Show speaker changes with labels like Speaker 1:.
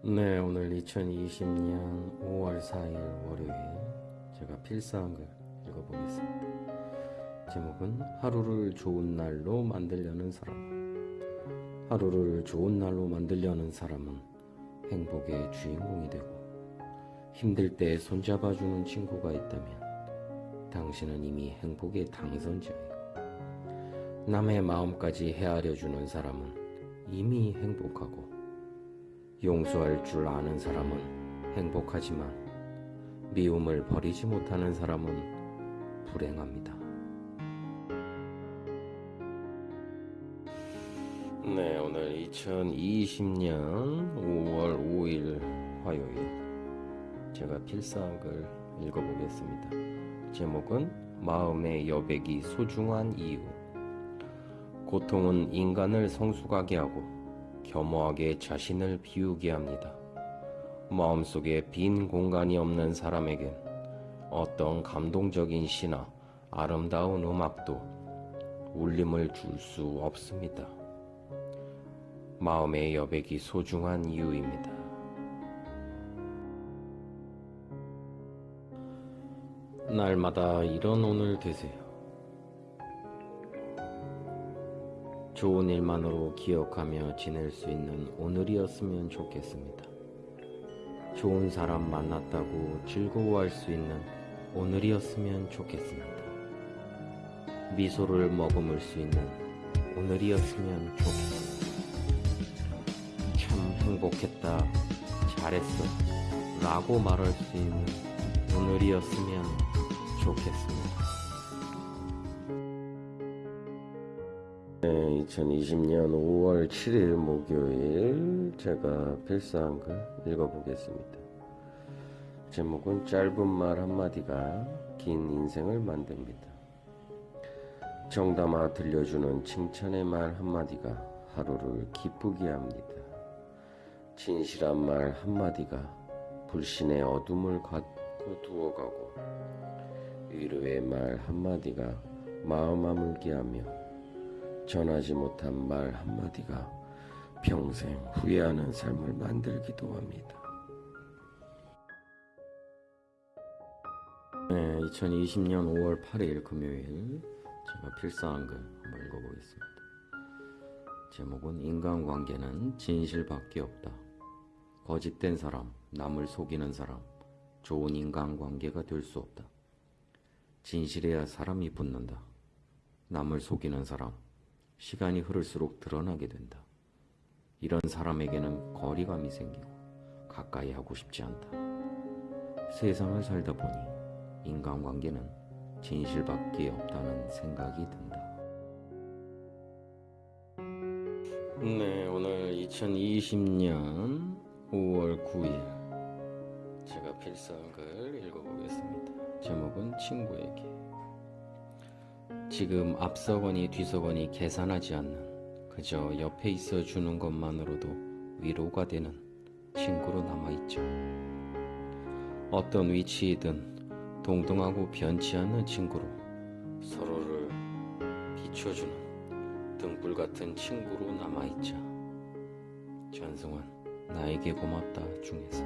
Speaker 1: 네, 오늘 2020년 5월 4일 월요일 제가 필사한 글 읽어보겠습니다. 제목은 하루를 좋은 날로 만들려는 사람. 하루를 좋은 날로 만들려는 사람은 행복의 주인공이 되고 힘들 때 손잡아주는 친구가 있다면 당신은 이미 행복의 당선자예요. 남의 마음까지 헤아려주는 사람은 이미 행복하고 용서할 줄 아는 사람은 행복하지만 미움을 버리지 못하는 사람은 불행합니다. 네, 오늘 2020년 5월 5일 화요일 제가 필사한 글 읽어보겠습니다. 제목은 마음의 여백이 소중한 이유 고통은 인간을 성숙하게 하고 겸허하게 자신을 비우게 합니다. 마음속에 빈 공간이 없는 사람에겐 어떤 감동적인 시나 아름다운 음악도 울림을 줄 수 없습니다. 마음의 여백이 소중한 이유입니다. 날마다 이런 오늘 되세요. 좋은 일만으로 기억하며 지낼 수 있는 오늘이었으면 좋겠습니다. 좋은 사람 만났다고 즐거워할 수 있는 오늘이었으면 좋겠습니다. 미소를 머금을 수 있는 오늘이었으면 좋겠습니다. 참 행복했다, 잘했어, 라고 말할 수 있는 오늘이었으면 좋겠습니다. 네, 2020년 5월 7일 목요일 제가 필사한 글 읽어보겠습니다. 제목은 짧은 말 한마디가 긴 인생을 만듭니다. 정담아 들려주는 칭찬의 말 한마디가 하루를 기쁘게 합니다. 진실한 말 한마디가 불신의 어둠을 갖고 두어가고 위로의 말 한마디가 마음 아물게 하며 전하지 못한 말 한마디가 평생 후회하는 삶을 만들기도 합니다. 네, 2020년 5월 8일 금요일 제가 필사한 글 한번 읽어보겠습니다. 제목은 인간관계는 진실밖에 없다. 거짓된 사람, 남을 속이는 사람, 좋은 인간관계가 될 수 없다. 진실해야 사람이 붙는다. 남을 속이는 사람, 시간이 흐를수록 드러나게 된다. 이런 사람에게는 거리감이 생기고 가까이 하고 싶지 않다. 세상을 살다 보니 인간관계는 진실밖에 없다는 생각이 든다. 네, 오늘 2020년 5월 9일 제가 필사한 글 읽어보겠습니다. 제목은 친구에게 지금 앞서거니 뒤서거니 계산하지 않는 그저 옆에 있어 주는 것만으로도 위로가 되는 친구로 남아있죠. 어떤 위치이든 동등하고 변치 않는 친구로 서로를 비춰주는 등불 같은 친구로 남아있자. 전승환, 나에게 고맙다 중에서.